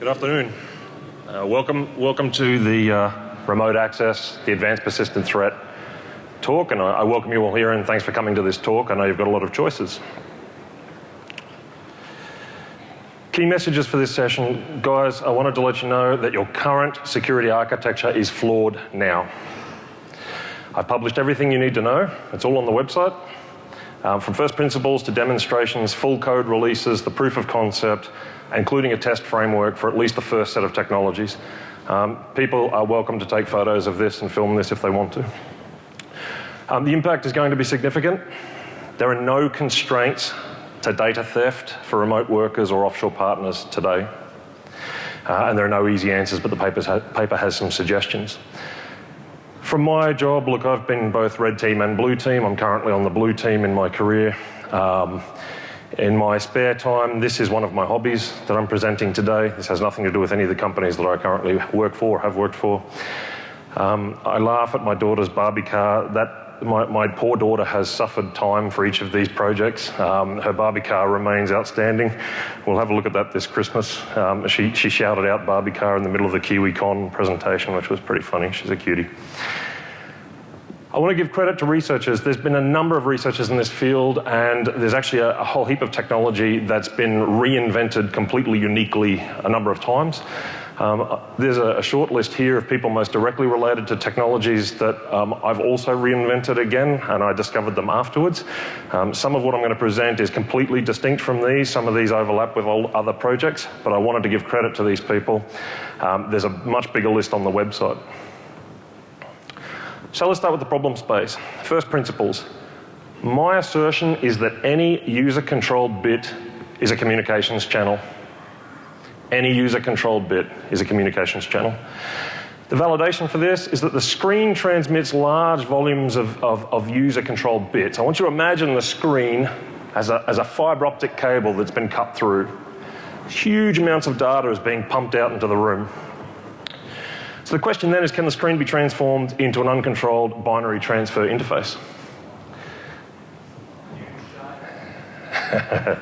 Good afternoon. Uh, welcome, welcome to the uh, remote access, the advanced persistent threat talk, and I, I welcome you all here and thanks for coming to this talk. I know you've got a lot of choices. Key messages for this session, guys, I wanted to let you know that your current security architecture is flawed now. I've published everything you need to know. It's all on the website. Um, from first principles to demonstrations, full code releases, the proof of concept, including a test framework for at least the first set of technologies. Um, people are welcome to take photos of this and film this if they want to. Um, the impact is going to be significant. There are no constraints to data theft for remote workers or offshore partners today. Uh, and there are no easy answers, but the ha paper has some suggestions. From my job, look, I've been both red team and blue team. I'm currently on the blue team in my career. Um, in my spare time, this is one of my hobbies that I'm presenting today. This has nothing to do with any of the companies that I currently work for, or have worked for. Um, I laugh at my daughter's Barbie car. That my, my, poor daughter has suffered time for each of these projects. Um, her Barbie car remains outstanding. We'll have a look at that this Christmas. Um, she, she shouted out Barbie car in the middle of the KiwiCon presentation, which was pretty funny. She's a cutie. I want to give credit to researchers. There's been a number of researchers in this field, and there's actually a, a whole heap of technology that's been reinvented completely uniquely a number of times. Um, there's a, a, short list here of people most directly related to technologies that um, I've also reinvented again, and I discovered them afterwards. Um, some of what I'm going to present is completely distinct from these. Some of these overlap with other projects, but I wanted to give credit to these people. Um, there's a much bigger list on the website. So let's start with the problem space. First principles. My assertion is that any user-controlled bit is a communications channel. Any user-controlled bit is a communications channel. The validation for this is that the screen transmits large volumes of, of, of user-controlled bits. I want you to imagine the screen as a, as a fiber optic cable that's been cut through. Huge amounts of data is being pumped out into the room. So the question then is, can the screen be transformed into an uncontrolled binary transfer interface?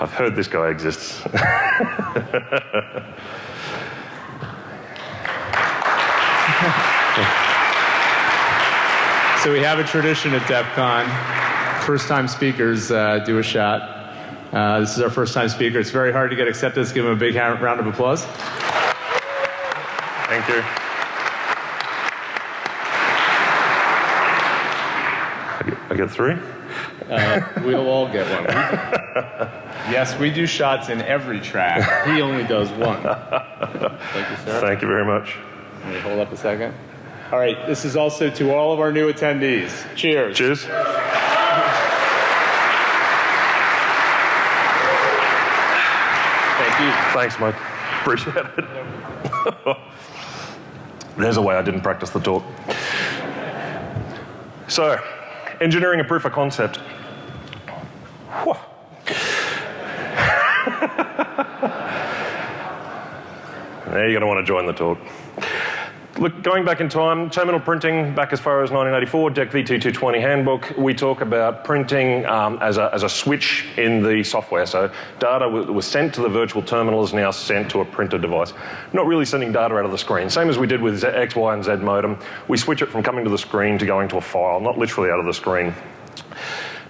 I've heard this guy exists. so we have a tradition at DEF CON. First time speakers uh, do a shot. Uh, this is our first time speaker. It's very hard to get accepted. Let's give him a big round of applause. Thank you. I get three? Uh, we'll all get one. yes, we do shots in every track. He only does one. Thank you, sir. Thank you very much. Let me hold up a second. All right, this is also to all of our new attendees. Cheers. Cheers. Thank you. Thanks, Mike. Appreciate it. There's a way I didn't practice the talk. So, engineering a proof of concept. now you're going to want to join the talk. Look, going back in time, terminal printing back as far as 1984, DEC V2220 handbook, we talk about printing um, as, a, as a switch in the software. So data was sent to the virtual terminal is now sent to a printer device. Not really sending data out of the screen. Same as we did with X, Y, and Z modem. We switch it from coming to the screen to going to a file, not literally out of the screen.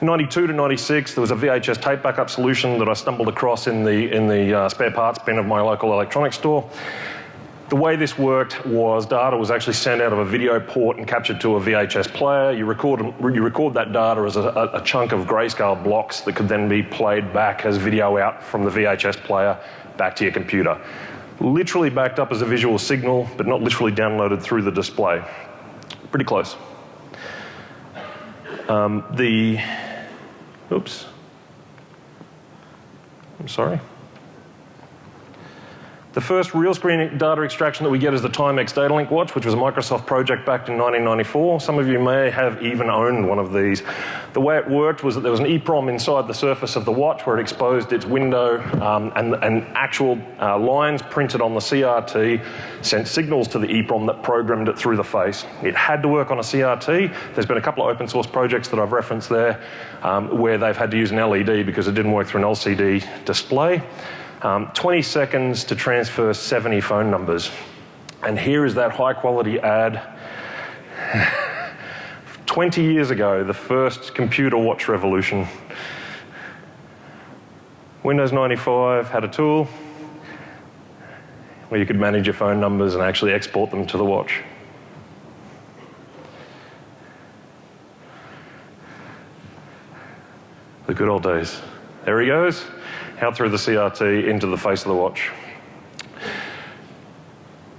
92 to 96, there was a VHS tape backup solution that I stumbled across in the, in the uh, spare parts bin of my local electronics store. The way this worked was data was actually sent out of a video port and captured to a VHS player. You record, you record that data as a, a chunk of grayscale blocks that could then be played back as video out from the VHS player back to your computer. Literally backed up as a visual signal, but not literally downloaded through the display. Pretty close. Um, the, oops. I'm sorry. The first real screen data extraction that we get is the Timex Datalink watch, which was a Microsoft project back in 1994. Some of you may have even owned one of these. The way it worked was that there was an EEPROM inside the surface of the watch where it exposed its window um, and, and, actual uh, lines printed on the CRT sent signals to the EEPROM that programmed it through the face. It had to work on a CRT. There's been a couple of open source projects that I've referenced there um, where they've had to use an LED because it didn't work through an LCD display. Um, 20 seconds to transfer 70 phone numbers. And here is that high quality ad. 20 years ago, the first computer watch revolution. Windows 95 had a tool where you could manage your phone numbers and actually export them to the watch. The good old days. There he goes, out through the CRT into the face of the watch.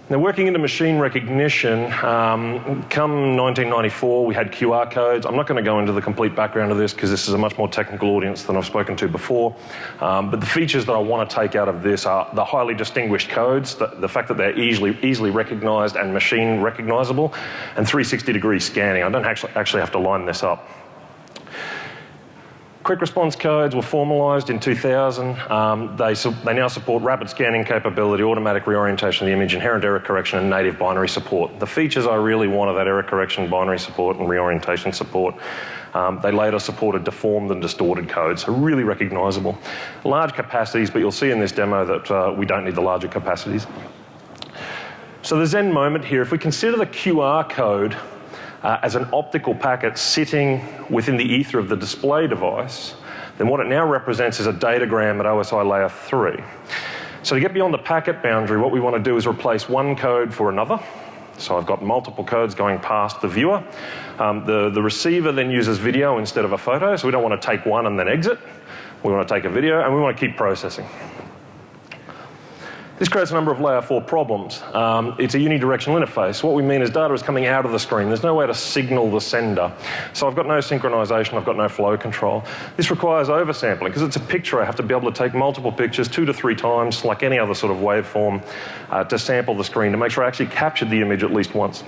Now, working into machine recognition, um, come 1994, we had QR codes. I'm not going to go into the complete background of this because this is a much more technical audience than I've spoken to before. Um, but the features that I want to take out of this are the highly distinguished codes, the, the fact that they're easily, easily recognized and machine recognizable, and 360 degree scanning. I don't actually, actually have to line this up. Quick response codes were formalised in 2000. Um, they, they now support rapid scanning capability, automatic reorientation of the image, inherent error correction, and native binary support. The features I really want are that error correction, binary support, and reorientation support. Um, they later supported deformed and distorted codes, so really recognisable. Large capacities, but you'll see in this demo that uh, we don't need the larger capacities. So the Zen moment here, if we consider the QR code uh, as an optical packet sitting within the ether of the display device, then what it now represents is a datagram at OSI layer 3. So to get beyond the packet boundary, what we want to do is replace one code for another. So I've got multiple codes going past the viewer. Um, the, the receiver then uses video instead of a photo, so we don't want to take one and then exit. We want to take a video and we want to keep processing. This creates a number of layer 4 problems. Um, it's a unidirectional interface. What we mean is data is coming out of the screen. There's no way to signal the sender. So I've got no synchronization, I've got no flow control. This requires oversampling. Because it's a picture, I have to be able to take multiple pictures two to three times, like any other sort of waveform, uh, to sample the screen to make sure I actually captured the image at least once.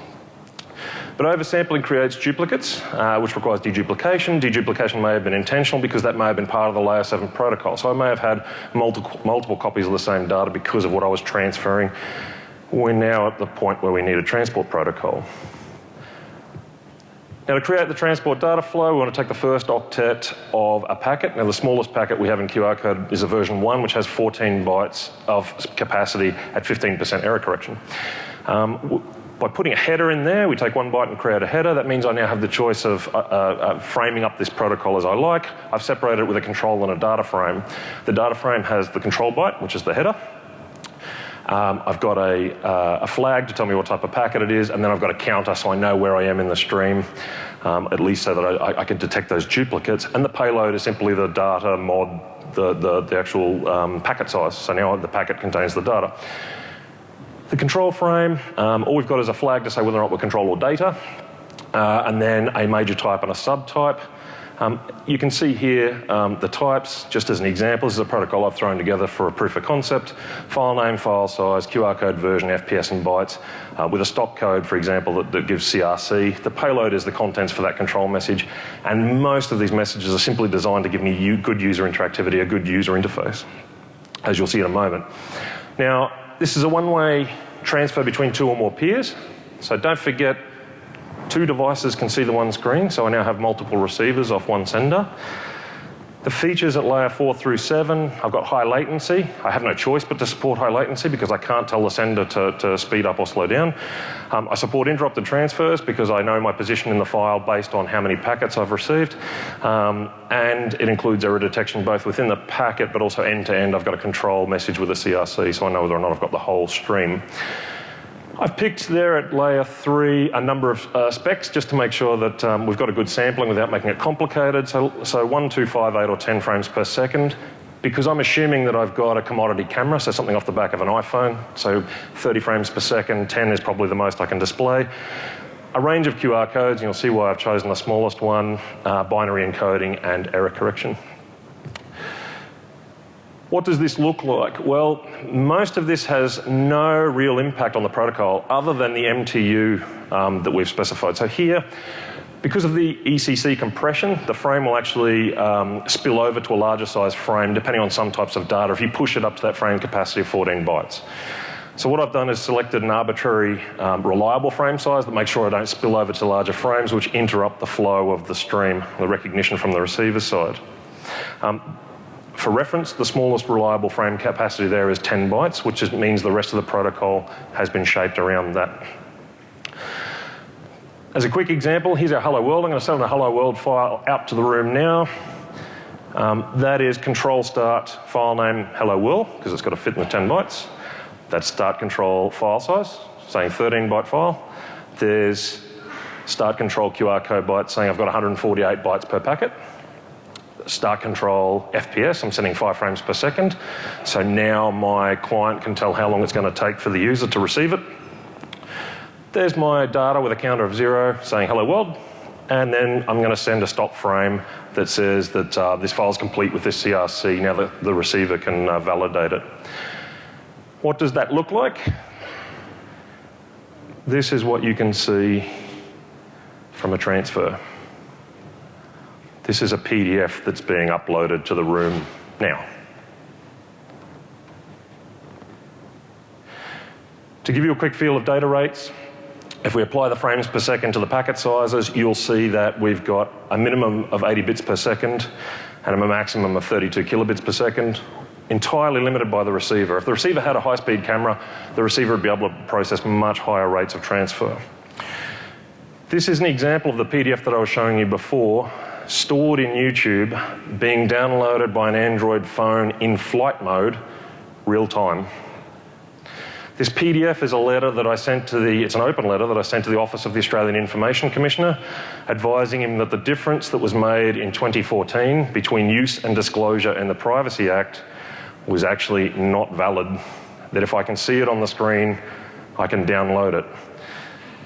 But oversampling creates duplicates, uh, which requires deduplication. Deduplication may have been intentional because that may have been part of the layer 7 protocol. So I may have had multiple, multiple copies of the same data because of what I was transferring. We're now at the point where we need a transport protocol. Now to create the transport data flow, we want to take the first octet of a packet. Now the smallest packet we have in QR code is a version 1, which has 14 bytes of capacity at 15% error correction. Um, by putting a header in there, we take one byte and create a header. That means I now have the choice of uh, uh, uh, framing up this protocol as I like. I've separated it with a control and a data frame. The data frame has the control byte, which is the header. Um, I've got a, uh, a, flag to tell me what type of packet it is, and then I've got a counter so I know where I am in the stream, um, at least so that I, I, can detect those duplicates. And the payload is simply the data mod, the, the, the actual um, packet size. So now the packet contains the data. The control frame, um, all we've got is a flag to say whether or not we're control or data, uh, and then a major type and a subtype. Um, you can see here um, the types, just as an example. This is a protocol I've thrown together for a proof of concept. File name, file size, QR code version, FPS and bytes, uh, with a stop code, for example, that, that, gives CRC. The payload is the contents for that control message. And most of these messages are simply designed to give me good user interactivity, a good user interface, as you'll see in a moment. Now, this is a one-way transfer between two or more peers. So don't forget, two devices can see the one screen, so I now have multiple receivers off one sender. The features at layer 4 through 7, I've got high latency. I have no choice but to support high latency because I can't tell the sender to, to speed up or slow down. Um, I support interrupted transfers because I know my position in the file based on how many packets I've received. Um, and it includes error detection both within the packet but also end to end. I've got a control message with a CRC so I know whether or not I've got the whole stream. I've picked there at layer three a number of uh, specs just to make sure that um, we've got a good sampling without making it complicated. So, so one, two, five, eight, or 10 frames per second. Because I'm assuming that I've got a commodity camera, so something off the back of an iPhone. So 30 frames per second, 10 is probably the most I can display. A range of QR codes, and you'll see why I've chosen the smallest one, uh, binary encoding and error correction. What does this look like? Well, most of this has no real impact on the protocol other than the MTU um, that we've specified. So here, because of the ECC compression, the frame will actually um, spill over to a larger size frame depending on some types of data if you push it up to that frame capacity of 14 bytes. So what I've done is selected an arbitrary um, reliable frame size that makes sure I don't spill over to larger frames which interrupt the flow of the stream, the recognition from the receiver side. Um, For reference, the smallest reliable frame capacity there is 10 bytes, which is, means the rest of the protocol has been shaped around that. As a quick example, here's our hello world. I'm going to send a hello world file out to the room now. Um, that is control start file name hello world, because it's got to fit in the 10 bytes. That's start control file size, saying 13 byte file. There's start control QR code byte saying I've got 148 bytes per packet. Start control FPS, I'm sending five frames per second. So now my client can tell how long it's going to take for the user to receive it. There's my data with a counter of zero saying hello world. And then I'm going to send a stop frame that says that uh, this file is complete with this CRC. Now the, the receiver can uh, validate it. What does that look like? This is what you can see from a transfer. This is a PDF that's being uploaded to the room now. To give you a quick feel of data rates, if we apply the frames per second to the packet sizes, you'll see that we've got a minimum of 80 bits per second and a maximum of 32 kilobits per second, entirely limited by the receiver. If the receiver had a high-speed camera, the receiver would be able to process much higher rates of transfer. This is an example of the PDF that I was showing you before, stored in YouTube, being downloaded by an Android phone in flight mode, real time. This PDF is a letter that I sent to the, it's an open letter that I sent to the Office of the Australian Information Commissioner, advising him that the difference that was made in 2014 between use and disclosure and the Privacy Act was actually not valid. That if I can see it on the screen, I can download it.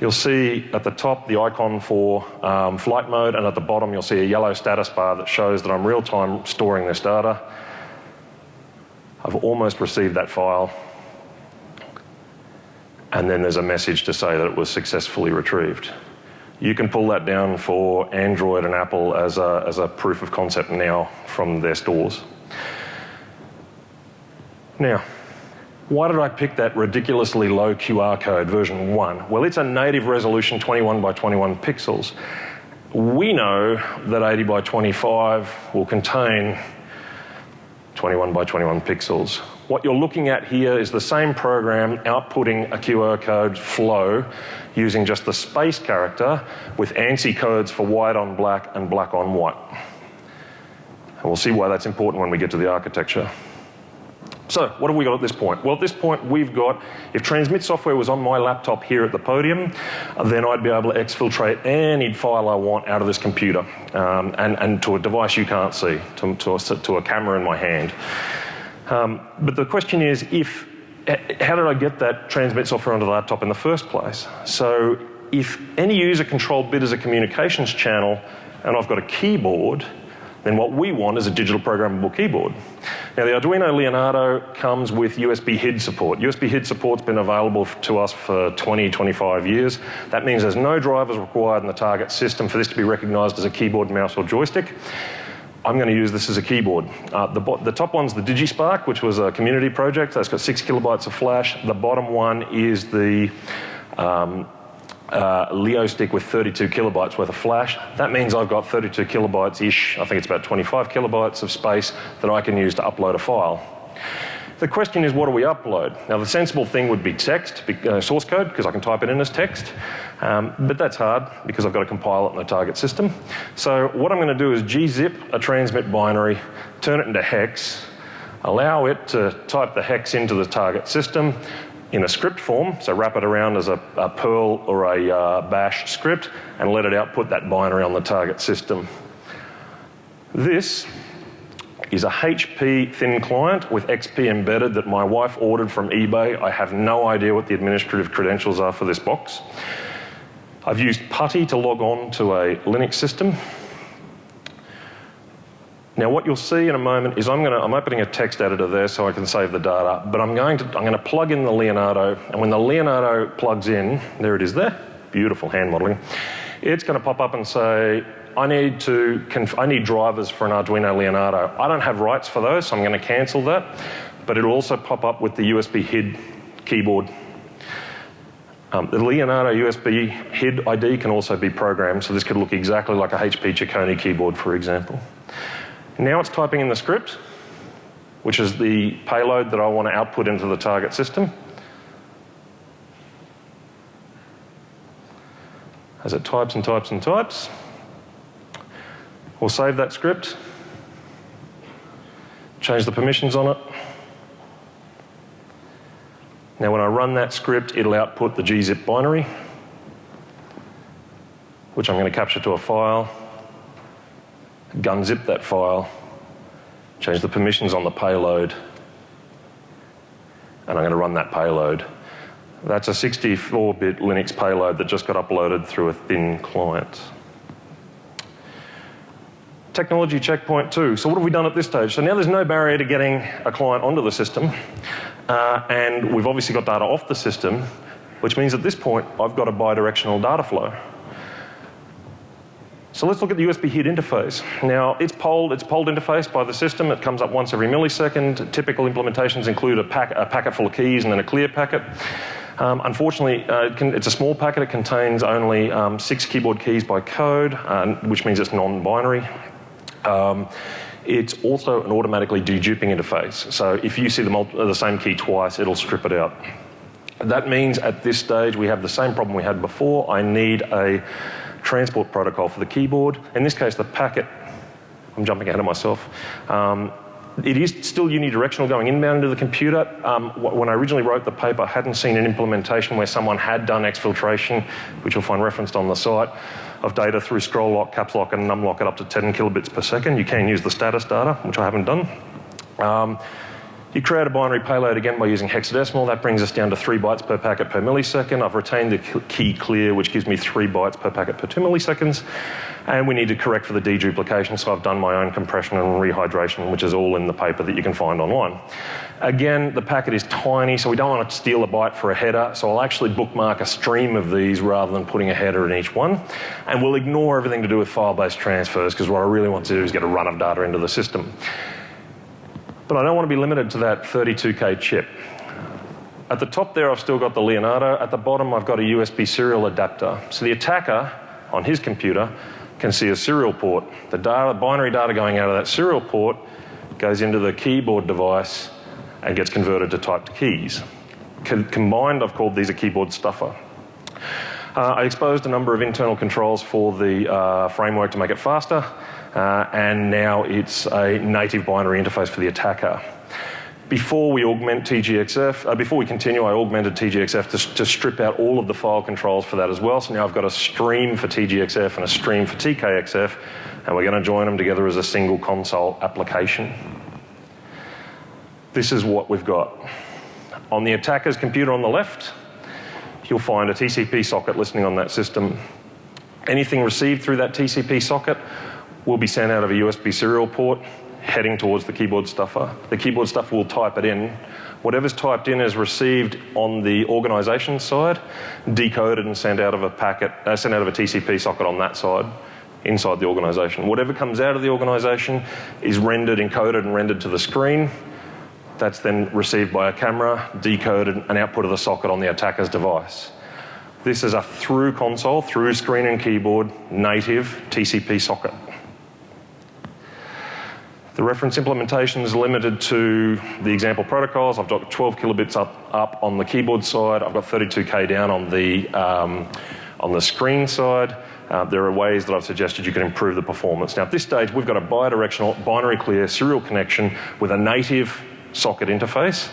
You'll see at the top the icon for um, flight mode, and at the bottom you'll see a yellow status bar that shows that I'm real time storing this data. I've almost received that file and then there's a message to say that it was successfully retrieved. You can pull that down for Android and Apple as a, as a proof of concept now from their stores. Now, why did I pick that ridiculously low QR code version 1? Well, it's a native resolution 21 by 21 pixels. We know that 80 by 25 will contain 21 by 21 pixels. What you're looking at here is the same program outputting a QR code flow using just the space character with ANSI codes for white on black and black on white. And we'll see why that's important when we get to the architecture. So, what have we got at this point? Well, at this point, we've got, if transmit software was on my laptop here at the podium, then I'd be able to exfiltrate any file I want out of this computer um, and, and to a device you can't see, to, to, a, to a camera in my hand. Um, but the question is, if, how did I get that transmit software onto the laptop in the first place? So, if any user controlled bit is a communications channel and I've got a keyboard, then what we want is a digital programmable keyboard. Now the Arduino Leonardo comes with USB HID support. USB HID support's been available to us for 20, 25 years. That means there's no drivers required in the target system for this to be recognised as a keyboard, mouse or joystick. I'm going to use this as a keyboard. Uh, the, the, top one's the DigiSpark, which was a community project. That's got six kilobytes of flash. The bottom one is the um, uh, Leo stick with 32 kilobytes worth of flash. That means I've got 32 kilobytes-ish, I think it's about 25 kilobytes of space that I can use to upload a file. The question is, what do we upload? Now, the sensible thing would be text, uh, source code, because I can type it in as text. Um, but that's hard because I've got to compile it in the target system. So what I'm going to do is gzip a transmit binary, turn it into hex, allow it to type the hex into the target system, in a script form, so wrap it around as a, a Perl or a uh, bash script and let it output that binary on the target system. This is a HP thin client with XP embedded that my wife ordered from eBay. I have no idea what the administrative credentials are for this box. I've used PuTTY to log on to a Linux system. Now what you'll see in a moment is I'm, gonna, I'm opening a text editor there so I can save the data, but I'm going to, I'm going to plug in the Leonardo, and when the Leonardo plugs in, there it is there, beautiful hand modeling, it's going to pop up and say, I need to, I need drivers for an Arduino Leonardo. I don't have rights for those, so I'm going to cancel that, but it'll also pop up with the USB HID keyboard. Um, the Leonardo USB HID ID can also be programmed, so this could look exactly like a HP Chicone keyboard, for example. Now it's typing in the script. which is the payload that I want to output into the target system. As it types and types and types, we'll save that script, change the permissions on it. Now when I run that script, it'll output the gzip binary, which I'm going to capture to a file, gunzip that file, change the permissions on the payload, and I'm going to run that payload. That's a 64-bit Linux payload that just got uploaded through a thin client. Technology checkpoint two. So what have we done at this stage? So now there's no barrier to getting a client onto the system, uh, and we've obviously got data off the system, which means at this point I've got a bidirectional data flow. So let's look at the USB HID interface. Now it's polled, it's polled interface by the system. It comes up once every millisecond. Typical implementations include a, pack, a packet full of keys and then a clear packet. Um, unfortunately, uh, it can, it's a small packet. It contains only um, six keyboard keys by code, uh, which means it's non-binary. Um, it's also an automatically deduping interface. So if you see the, the same key twice, it'll strip it out. That means at this stage we have the same problem we had before. I need a transport protocol for the keyboard. In this case, the packet, I'm jumping ahead of myself. Um, it is still unidirectional going inbound into the computer. Um, when I originally wrote the paper, I hadn't seen an implementation where someone had done exfiltration, which you'll find referenced on the site, of data through scroll lock, caps lock, and num lock at up to 10 kilobits per second. You can use the status data, which I haven't done. Um, you create a binary payload again by using hexadecimal. That brings us down to three bytes per packet per millisecond. I've retained the key clear, which gives me three bytes per packet per two milliseconds. And we need to correct for the deduplication, so I've done my own compression and rehydration, which is all in the paper that you can find online. Again, the packet is tiny, so we don't want to steal a byte for a header, so I'll actually bookmark a stream of these rather than putting a header in each one. And we'll ignore everything to do with file-based transfers, because what I really want to do is get a run of data into the system. But I don't want to be limited to that 32K chip. At the top there, I've still got the Leonardo. At the bottom, I've got a USB serial adapter. So the attacker on his computer can see a serial port. The data, binary data going out of that serial port goes into the keyboard device and gets converted to typed keys. combined, I've called these a keyboard stuffer. Uh, I exposed a number of internal controls for the uh, framework to make it faster uh, and now it's a native binary interface for the attacker. Before we augment TGXF, uh, before we continue, I augmented TGXF to, to, strip out all of the file controls for that as well. So now I've got a stream for TGXF and a stream for TKXF, and we're going to join them together as a single console application. This is what we've got. On the attacker's computer on the left, you'll find a TCP socket listening on that system. Anything received through that TCP socket will be sent out of a USB serial port heading towards the keyboard stuffer. The keyboard stuffer will type it in. Whatever's typed in is received on the organisation side, decoded and sent out of a packet, uh, sent out of a TCP socket on that side inside the organisation. Whatever comes out of the organisation is rendered, encoded and rendered to the screen. That's then received by a camera, decoded and output of the socket on the attacker's device. This is a through console, through screen and keyboard, native TCP socket. The reference implementation is limited to the example protocols. I've got 12 kilobits up, up on the keyboard side. I've got 32K down on the, um, on the screen side. Uh, there are ways that I've suggested you can improve the performance. Now, at this stage, we've got a bidirectional, binary clear serial connection with a native socket interface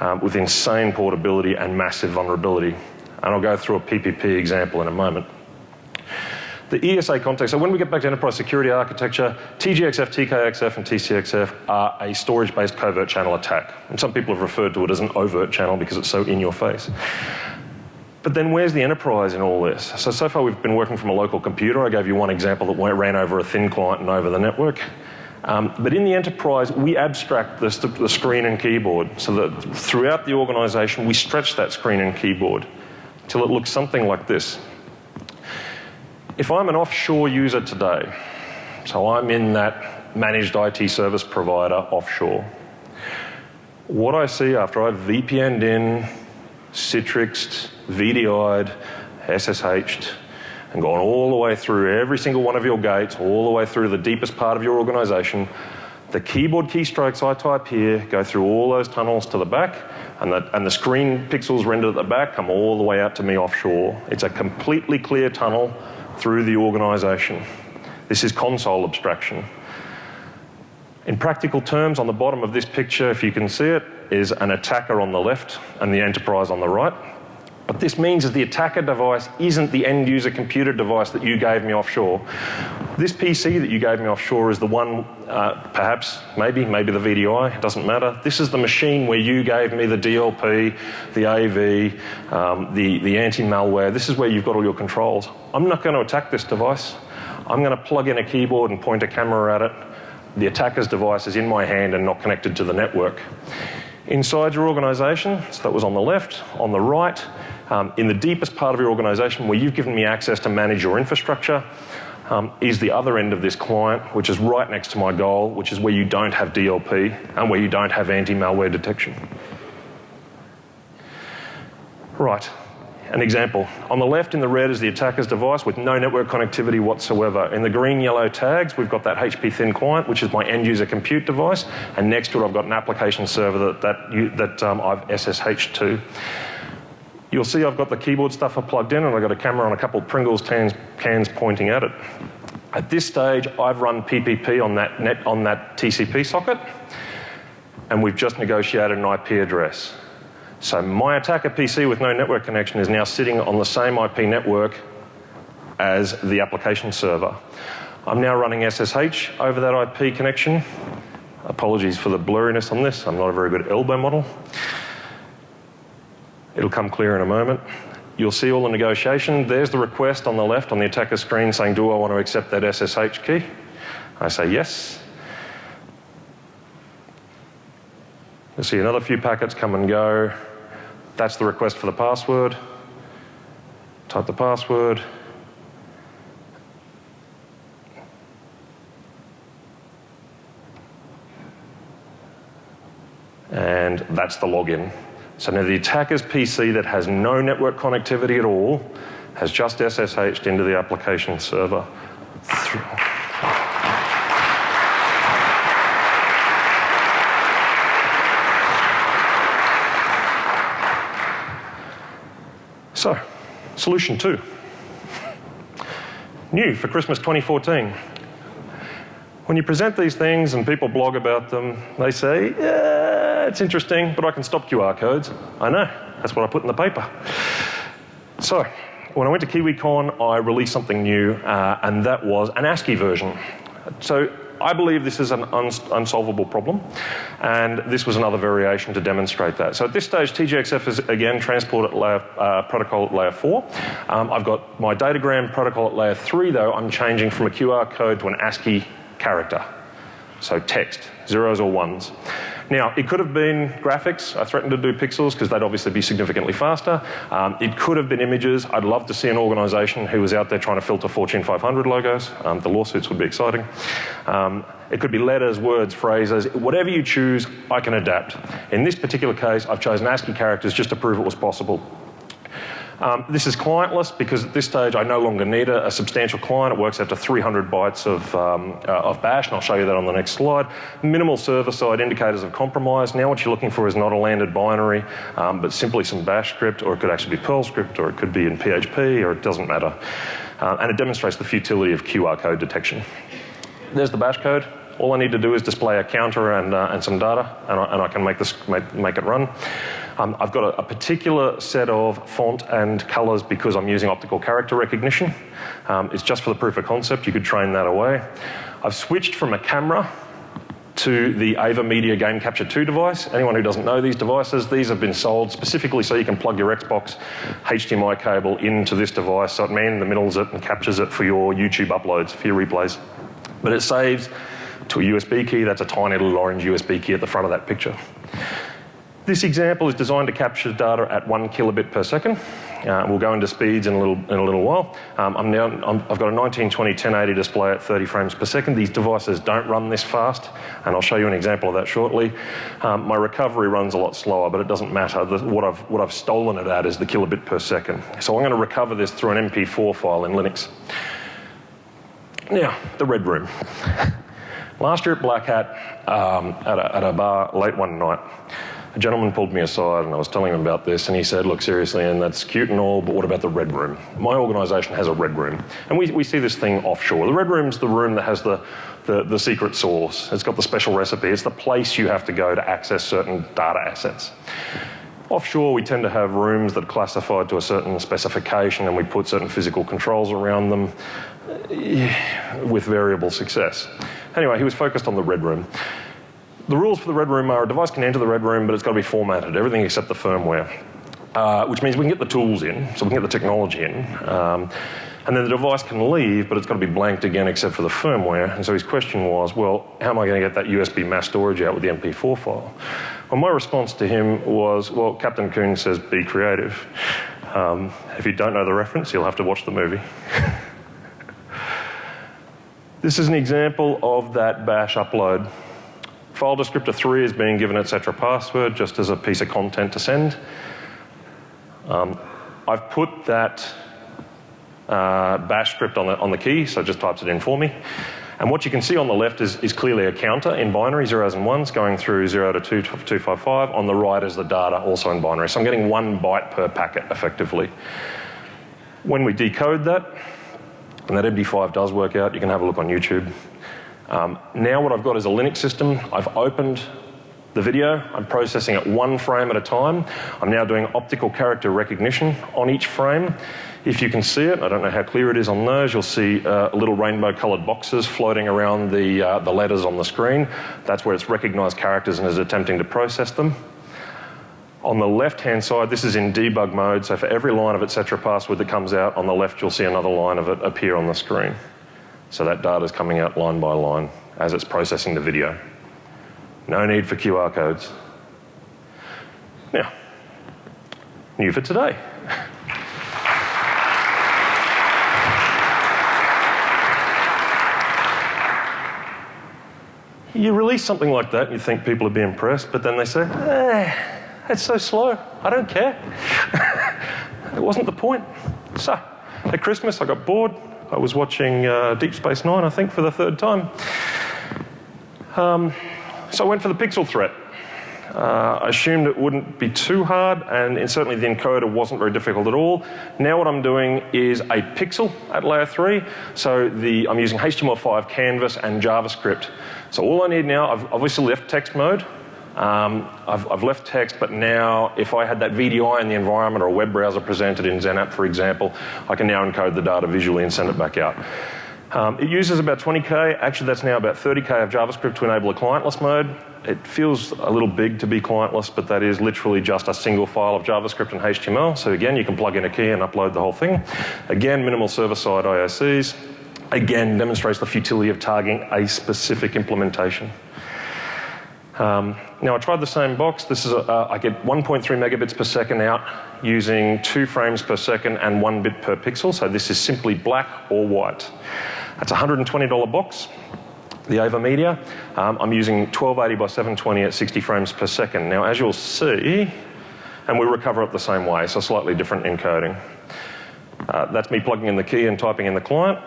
um, with insane portability and massive vulnerability. And I'll go through a PPP example in a moment. The ESA context, so when we get back to enterprise security architecture, TGXF, TKXF, and TCXF are a storage-based covert channel attack. And some people have referred to it as an overt channel because it's so in your face. But then where's the enterprise in all this? So, so far we've been working from a local computer. I gave you one example that ran over a thin client and over the network. Um, but in the enterprise, we abstract the, the screen and keyboard so that throughout the organization, we stretch that screen and keyboard till it looks something like this. If I'm an offshore user today, so I'm in that managed IT service provider offshore, what I see after I've VPN'd in, Citrixed, VDI'd, SSH'd, and gone all the way through every single one of your gates, all the way through the deepest part of your organization, The keyboard keystrokes I type here go through all those tunnels to the back, and the, and the screen pixels rendered at the back come all the way out to me offshore. It's a completely clear tunnel through the organisation. This is console abstraction. In practical terms, on the bottom of this picture, if you can see it, is an attacker on the left and the enterprise on the right. What this means is the attacker device isn't the end user computer device that you gave me offshore. This PC that you gave me offshore is the one, uh, perhaps, maybe, maybe the VDI, it doesn't matter. This is the machine where you gave me the DLP, the AV, um, the, the anti malware. This is where you've got all your controls. I'm not going to attack this device. I'm going to plug in a keyboard and point a camera at it. The attacker's device is in my hand and not connected to the network. Inside your organisation, so that was on the left, on the right, um, in the deepest part of your organisation where you've given me access to manage your infrastructure um, is the other end of this client, which is right next to my goal, which is where you don't have DLP and where you don't have anti-malware detection. Right, an example. On the left in the red is the attacker's device with no network connectivity whatsoever. In the green yellow tags, we've got that HP thin client, which is my end user compute device, and next to it I've got an application server that, that, that um, I've SSH'd to. You'll see I've got the keyboard stuff plugged in and I've got a camera on a couple of Pringles cans, cans pointing at it. At this stage, I've run PPP on that, net, on that TCP socket and we've just negotiated an IP address. So my attacker PC with no network connection is now sitting on the same IP network as the application server. I'm now running SSH over that IP connection. Apologies for the blurriness on this. I'm not a very good elbow model. It'll come clear in a moment. You'll see all the negotiation. There's the request on the left on the attacker screen saying, do I want to accept that SSH key? I say yes. You'll see another few packets come and go. That's the request for the password. Type the password. And that's the login. So now the attacker's PC that has no network connectivity at all has just SSH'd into the application server. So, solution two. New for Christmas 2014. When you present these things and people blog about them, they say, yeah, it's interesting, but I can stop QR codes. I know, that's what I put in the paper. So, when I went to KiwiCon, I released something new, uh, and that was an ASCII version. So, I believe this is an uns unsolvable problem, and this was another variation to demonstrate that. So at this stage, TGXF is again transport at layer, uh, protocol at layer 4. Um, I've got my datagram protocol at layer 3, though I'm changing from a QR code to an ASCII character. So text, zeros or ones. Now, it could have been graphics. I threatened to do pixels because they'd obviously be significantly faster. Um, it could have been images. I'd love to see an organisation who was out there trying to filter Fortune 500 logos. Um, the lawsuits would be exciting. Um, it could be letters, words, phrases, whatever you choose, I can adapt. In this particular case, I've chosen ASCII characters just to prove it was possible. Um, this is clientless because at this stage I no longer need a, a substantial client. It works out to 300 bytes of, um, uh, of bash, and I'll show you that on the next slide. Minimal server-side indicators of compromise. Now what you're looking for is not a landed binary, um, but simply some bash script, or it could actually be Perl script, or it could be in PHP, or it doesn't matter. Uh, and it demonstrates the futility of QR code detection. There's the bash code. All I need to do is display a counter and, uh, and some data, and I, and I can make, this, make, make it run. Um, I've got a, a, particular set of font and colors because I'm using optical character recognition. Um, it's just for the proof of concept. You could train that away. I've switched from a camera to the Ava Media Game Capture 2 device. Anyone who doesn't know these devices, these have been sold specifically so you can plug your Xbox HDMI cable into this device so it man the middles it and captures it for your YouTube uploads, for your replays. But it saves to a USB key. That's a tiny little orange USB key at the front of that picture. This example is designed to capture data at one kilobit per second. Uh, we'll go into speeds in a little, in a little while. Um, I'm now, i have got a 1920 1080 display at 30 frames per second. These devices don't run this fast, and I'll show you an example of that shortly. Um, my recovery runs a lot slower, but it doesn't matter. The, what, I've, what I've stolen it at is the kilobit per second. So I'm going to recover this through an MP4 file in Linux. Now, the red room. Last year at Black Hat, um, at, a, at a bar late one night, a gentleman pulled me aside and I was telling him about this, and he said, Look, seriously, and that's cute and all, but what about the Red Room? My organisation has a Red Room, and we, we see this thing offshore. The Red Room's the room that has the, the, the secret sauce, it's got the special recipe, it's the place you have to go to access certain data assets. Offshore, we tend to have rooms that are classified to a certain specification and we put certain physical controls around them eh, with variable success. Anyway, he was focused on the red room. The rules for the red room are a device can enter the red room, but it's got to be formatted, everything except the firmware, uh, which means we can get the tools in, so we can get the technology in. Um, and then the device can leave, but it's got to be blanked again except for the firmware. And so his question was, well, how am I going to get that USB mass storage out with the MP4 file? Well, my response to him was, well, Captain Coon says be creative. Um, if you don't know the reference, you'll have to watch the movie. this is an example of that bash upload. File descriptor 3 is being given etc password just as a piece of content to send. Um, I've put that uh, bash script on the, on the key, so it just types it in for me. And what you can see on the left is, is clearly a counter in binary, zeros and ones, going through 0 to 2, 255. On the right is the data, also in binary. So I'm getting one byte per packet effectively. When we decode that, and that MD5 does work out, you can have a look on YouTube. Um, now what I've got is a Linux system. I've opened the video. I'm processing it one frame at a time. I'm now doing optical character recognition on each frame. If you can see it, I don't know how clear it is on those, you'll see uh, little rainbow coloured boxes floating around the, uh, the letters on the screen. That's where it's recognised characters and is attempting to process them. On the left hand side, this is in debug mode, so for every line of etc password that comes out, on the left you'll see another line of it appear on the screen. So that data is coming out line by line as it's processing the video. No need for QR codes. Now, new for today. you release something like that and you think people would be impressed, but then they say, eh, it's so slow. I don't care. it wasn't the point. So, at Christmas, I got bored. I was watching uh, Deep Space Nine, I think, for the third time. Um, so I went for the pixel threat. Uh, I assumed it wouldn't be too hard, and certainly the encoder wasn't very difficult at all. Now what I'm doing is a pixel at layer 3. So the, I'm using HTML5 canvas and JavaScript. So all I need now, I've obviously left text mode. Um, I've, I've, left text, but now if I had that VDI in the environment or a web browser presented in XenApp, for example, I can now encode the data visually and send it back out. Um, it uses about 20k. Actually, that's now about 30k of JavaScript to enable a clientless mode. It feels a little big to be clientless, but that is literally just a single file of JavaScript and HTML. So again, you can plug in a key and upload the whole thing. Again, minimal server-side IOCs. Again, demonstrates the futility of targeting a specific implementation. Um, now I tried the same box. This is a, uh, I get 1.3 megabits per second out using two frames per second and one bit per pixel. So this is simply black or white. That's a $120 box. The Ava Media. Um, I'm using 1280 by 720 at 60 frames per second. Now, as you'll see, and we recover it the same way, so slightly different encoding. Uh, that's me plugging in the key and typing in the client.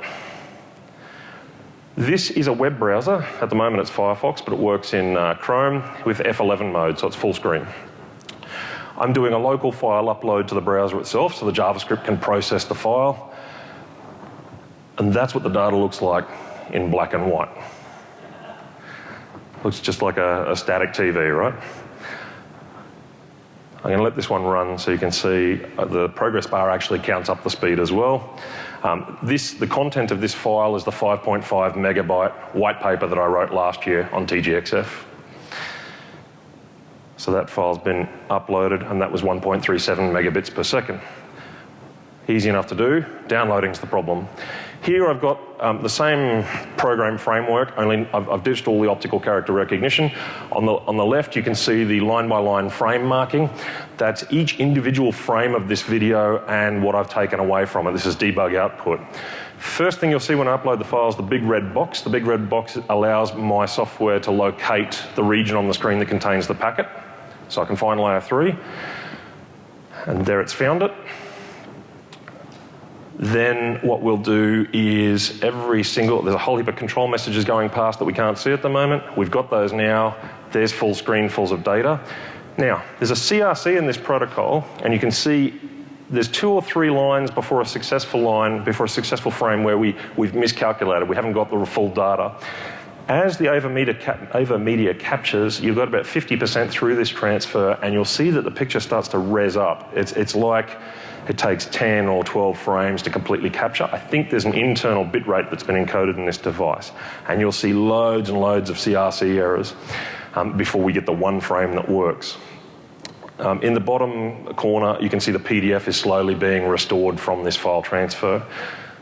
This is a web browser. At the moment it's Firefox, but it works in uh, Chrome with F11 mode, so it's full screen. I'm doing a local file upload to the browser itself, so the JavaScript can process the file. And that's what the data looks like in black and white. Looks just like a, a static TV, right? I'm going to let this one run so you can see uh, the progress bar actually counts up the speed as well. Um, this, the content of this file is the 5.5 megabyte white paper that I wrote last year on TGXF. So that file's been uploaded and that was 1.37 megabits per second. Easy enough to do, downloading's the problem. Here I've got um, the same program framework, only I've, I've ditched all the optical character recognition. On the, on the left you can see the line by line frame marking. That's each individual frame of this video and what I've taken away from it. This is debug output. First thing you'll see when I upload the file is the big red box. The big red box allows my software to locate the region on the screen that contains the packet. So I can find layer 3. And there it's found it. Then what we'll do is every single, there's a whole heap of control messages going past that we can't see at the moment. We've got those now. There's full screenfuls of data. Now, there's a CRC in this protocol, and you can see there's two or three lines before a successful line, before a successful frame where we, we've miscalculated. We haven't got the full data. As the AVA media, cap, AVA media captures, you've got about 50% through this transfer, and you'll see that the picture starts to res up. It's, it's like it takes 10 or 12 frames to completely capture. I think there's an internal bit rate that's been encoded in this device. And you'll see loads and loads of CRC errors um, before we get the one frame that works. Um, in the bottom corner, you can see the PDF is slowly being restored from this file transfer.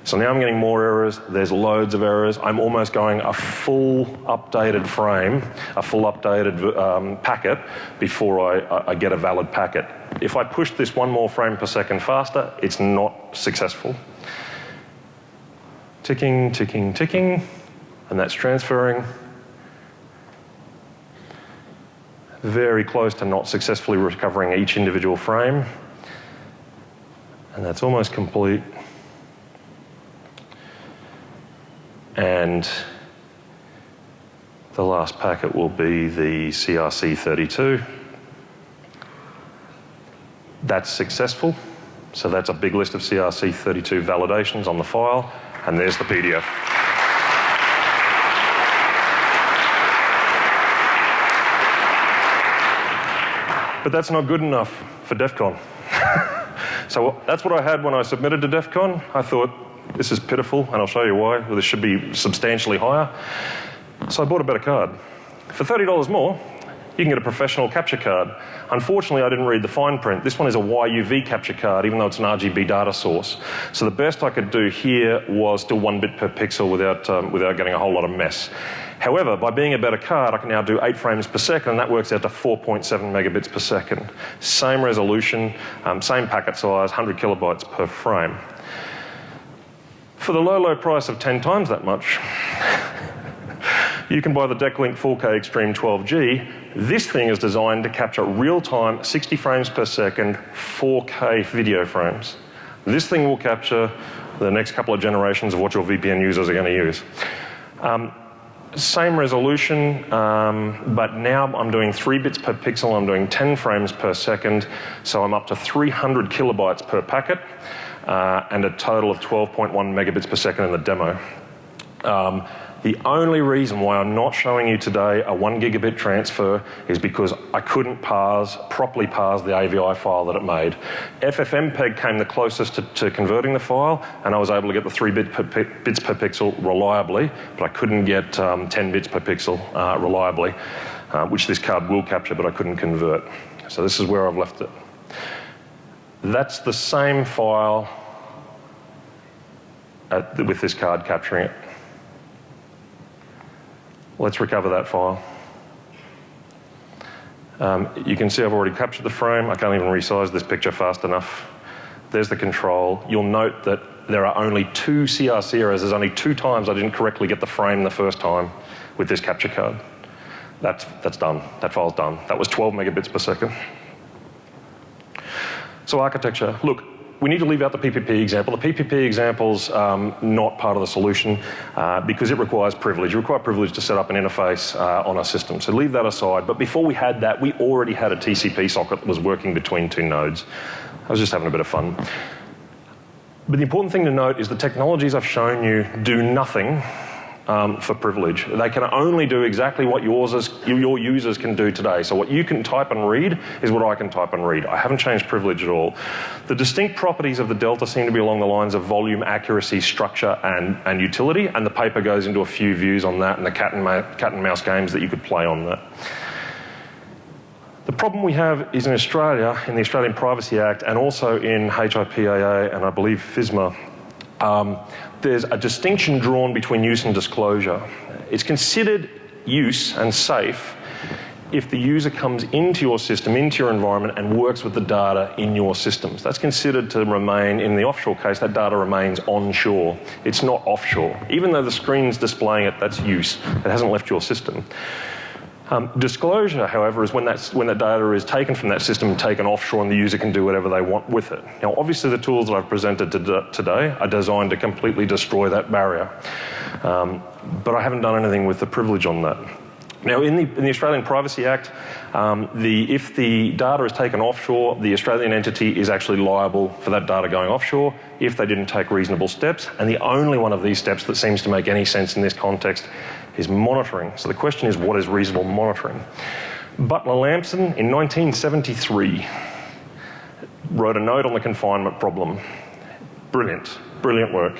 So now I'm getting more errors. There's loads of errors. I'm almost going a full updated frame, a full updated um, packet before I, I get a valid packet. If I push this one more frame per second faster, it's not successful. Ticking, ticking, ticking, and that's transferring. Very close to not successfully recovering each individual frame. And that's almost complete. And the last packet will be the CRC32. That's successful. So that's a big list of CRC32 validations on the file, and there's the PDF. But that's not good enough for DEF CON. so that's what I had when I submitted to DEF CON. I thought, this is pitiful, and I'll show you why. This should be substantially higher. So I bought a better card. For $30 more, you can get a professional capture card. Unfortunately, I didn't read the fine print. This one is a YUV capture card, even though it's an RGB data source. So the best I could do here was still one bit per pixel without, um, without getting a whole lot of mess. However, by being a better card, I can now do 8 frames per second, and that works out to 4.7 megabits per second. Same resolution, um, same packet size, 100 kilobytes per frame for the low, low price of 10 times that much, you can buy the Decklink 4K Extreme 12G. This thing is designed to capture real-time 60 frames per second 4K video frames. This thing will capture the next couple of generations of what your VPN users are going to use. Um, same resolution, um, but now I'm doing 3 bits per pixel, I'm doing 10 frames per second, so I'm up to 300 kilobytes per packet uh, and a total of 12.1 megabits per second in the demo. Um, the only reason why I'm not showing you today a one gigabit transfer is because I couldn't parse, properly parse the AVI file that it made. FFmpeg came the closest to, to converting the file, and I was able to get the three bit per, bits per pixel reliably, but I couldn't get um, 10 bits per pixel uh, reliably, uh, which this card will capture, but I couldn't convert. So this is where I've left it. That's the same file the, with this card capturing it. Let's recover that file. Um, you can see I've already captured the frame. I can't even resize this picture fast enough. There's the control. You'll note that there are only two CRC errors. There's only two times I didn't correctly get the frame the first time with this capture card. That's, that's done. That file's done. That was 12 megabits per second. So architecture. Look, we need to leave out the PPP example. The PPP example's um, not part of the solution uh, because it requires privilege. It requires privilege to set up an interface uh, on a system. So leave that aside. But before we had that, we already had a TCP socket that was working between two nodes. I was just having a bit of fun. But the important thing to note is the technologies I've shown you do nothing um, for privilege. They can only do exactly what yours your users can do today. So what you can type and read is what I can type and read. I haven't changed privilege at all. The distinct properties of the Delta seem to be along the lines of volume, accuracy, structure, and, and utility, and the paper goes into a few views on that and the cat and, cat and mouse games that you could play on that. The problem we have is in Australia, in the Australian Privacy Act, and also in HIPAA and I believe FISMA, um, there's a distinction drawn between use and disclosure. It's considered use and safe if the user comes into your system, into your environment, and works with the data in your systems. That's considered to remain, in the offshore case, that data remains onshore. It's not offshore. Even though the screen's displaying it, that's use. It hasn't left your system. Um, disclosure, however, is when, that's, when that data is taken from that system and taken offshore and the user can do whatever they want with it. Now, obviously, the tools that I've presented to today are designed to completely destroy that barrier. Um, but I haven't done anything with the privilege on that. Now, in the, in the Australian Privacy Act, um, the, if the data is taken offshore, the Australian entity is actually liable for that data going offshore if they didn't take reasonable steps. And the only one of these steps that seems to make any sense in this context is monitoring. So the question is, what is reasonable monitoring? Butler Lampson in 1973 wrote a note on the confinement problem. Brilliant, brilliant work.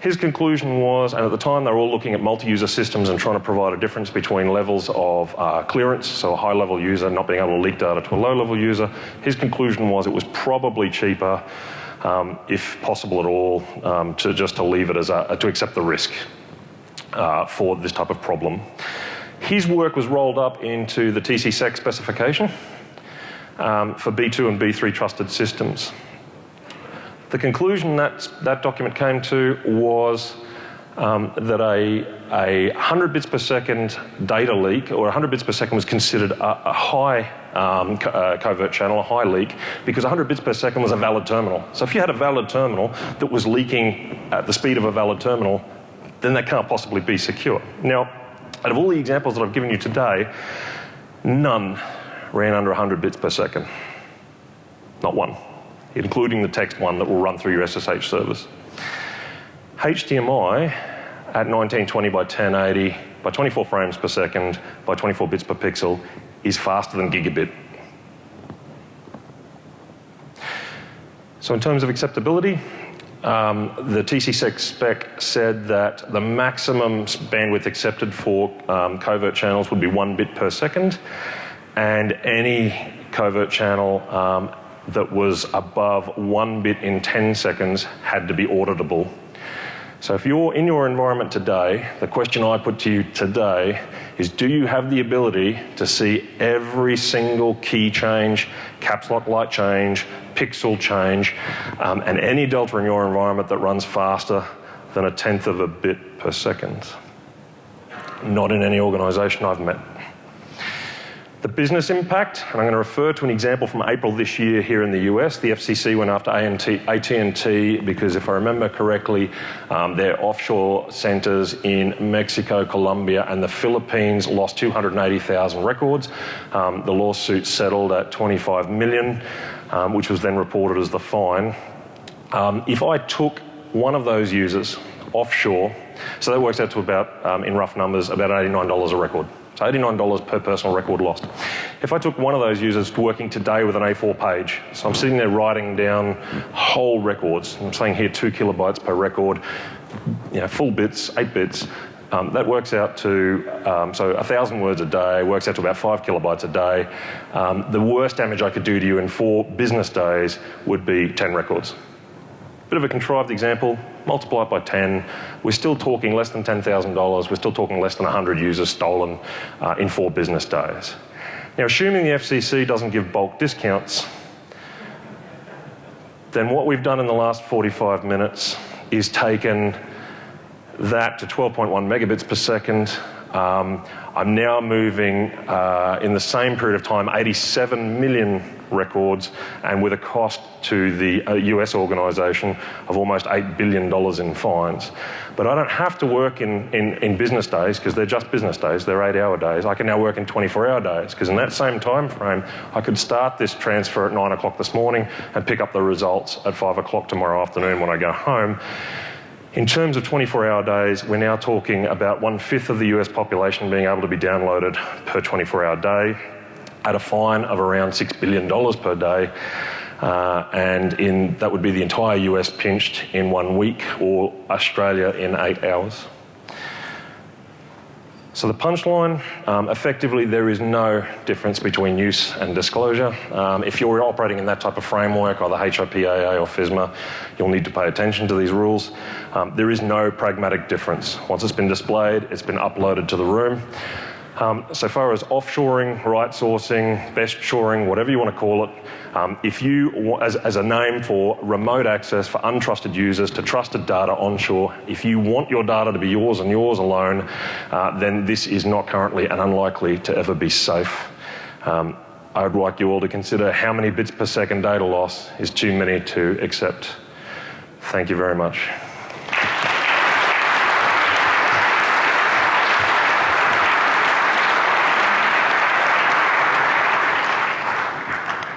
His conclusion was, and at the time they were all looking at multi-user systems and trying to provide a difference between levels of uh, clearance, so a high-level user not being able to leak data to a low-level user. His conclusion was it was probably cheaper, um, if possible at all, um, to just to leave it as a, to accept the risk uh, for this type of problem. His work was rolled up into the TCSEC specification um, for B2 and B3 trusted systems. The conclusion that that document came to was um, that a, a 100 bits per second data leak or 100 bits per second was considered a, a high um, co uh, covert channel, a high leak, because 100 bits per second was a valid terminal. So if you had a valid terminal that was leaking at the speed of a valid terminal, then that can't possibly be secure. Now, out of all the examples that I've given you today, none ran under 100 bits per second. Not one including the text one that will run through your SSH service. HDMI at 1920 by 1080 by 24 frames per second by 24 bits per pixel is faster than gigabit. So in terms of acceptability, um, the TCSEC spec said that the maximum bandwidth accepted for um, covert channels would be one bit per second, and any covert channel um, that was above one bit in 10 seconds had to be auditable. So if you're in your environment today, the question I put to you today is do you have the ability to see every single key change, caps lock light change, pixel change, um, and any delta in your environment that runs faster than a tenth of a bit per second? Not in any organization I've met. The business impact, and I'm going to refer to an example from April this year here in the US. The FCC went after AT&T because if I remember correctly, um, their offshore centers in Mexico, Colombia and the Philippines lost 280,000 records. Um, the lawsuit settled at 25 million, um, which was then reported as the fine. Um, if I took one of those users offshore, so that works out to about, um, in rough numbers, about $89 a record. So $89 per personal record lost. If I took one of those users working today with an A4 page, so I'm sitting there writing down whole records, I'm saying here two kilobytes per record, you know, full bits, eight bits, um, that works out to, um, so a thousand words a day, works out to about five kilobytes a day. Um, the worst damage I could do to you in four business days would be 10 records. Bit of a contrived example, multiply it by 10, we're still talking less than $10,000, we're still talking less than 100 users stolen uh, in four business days. Now, assuming the FCC doesn't give bulk discounts, then what we've done in the last 45 minutes is taken that to 12.1 megabits per second. Um, I'm now moving uh, in the same period of time 87 million records and with a cost to the US uh, organisation of almost $8 billion in fines. But I don't have to work in, in, in business days because they're just business days, they're eight hour days. I can now work in 24 hour days because in that same time frame, I could start this transfer at nine o'clock this morning and pick up the results at five o'clock tomorrow afternoon when I go home. In terms of 24 hour days, we're now talking about one fifth of the US population being able to be downloaded per 24 hour day at a fine of around $6 billion per day. Uh, and in, that would be the entire US pinched in one week or Australia in eight hours. So the punchline, um, effectively there is no difference between use and disclosure. Um, if you're operating in that type of framework, either HIPAA or FISMA, you'll need to pay attention to these rules. Um, there is no pragmatic difference. Once it's been displayed, it's been uploaded to the room. Um, so far as offshoring, right sourcing, best shoring, whatever you want to call it, um, if you, as, as a name for remote access for untrusted users to trusted data onshore, if you want your data to be yours and yours alone, uh, then this is not currently and unlikely to ever be safe. Um, I would like you all to consider how many bits per second data loss is too many to accept. Thank you very much.